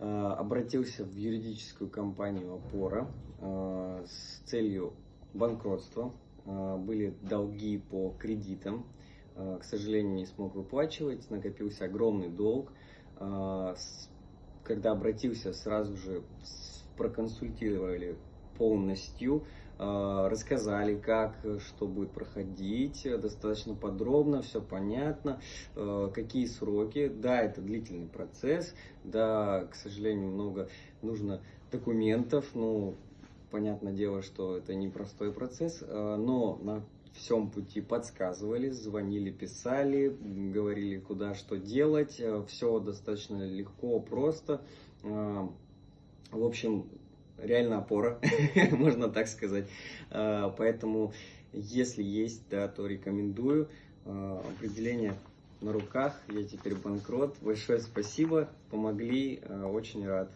э, обратился в юридическую компанию «Опора» э, с целью банкротства. Э, Были долги по кредитам. К сожалению, не смог выплачивать, накопился огромный долг. Когда обратился, сразу же проконсультировали полностью, э, рассказали, как, что будет проходить, достаточно подробно, все понятно, э, какие сроки. Да, это длительный процесс, да, к сожалению, много нужно документов, ну, понятное дело, что это непростой процесс, э, но на всем пути подсказывали, звонили, писали, говорили, куда что делать, все достаточно легко, просто. В общем, реально опора, можно так сказать. Э, Поэтому, если есть, да, то рекомендую. Э, Определение на руках, я теперь банкрот. Большое спасибо, помогли, э, очень рад.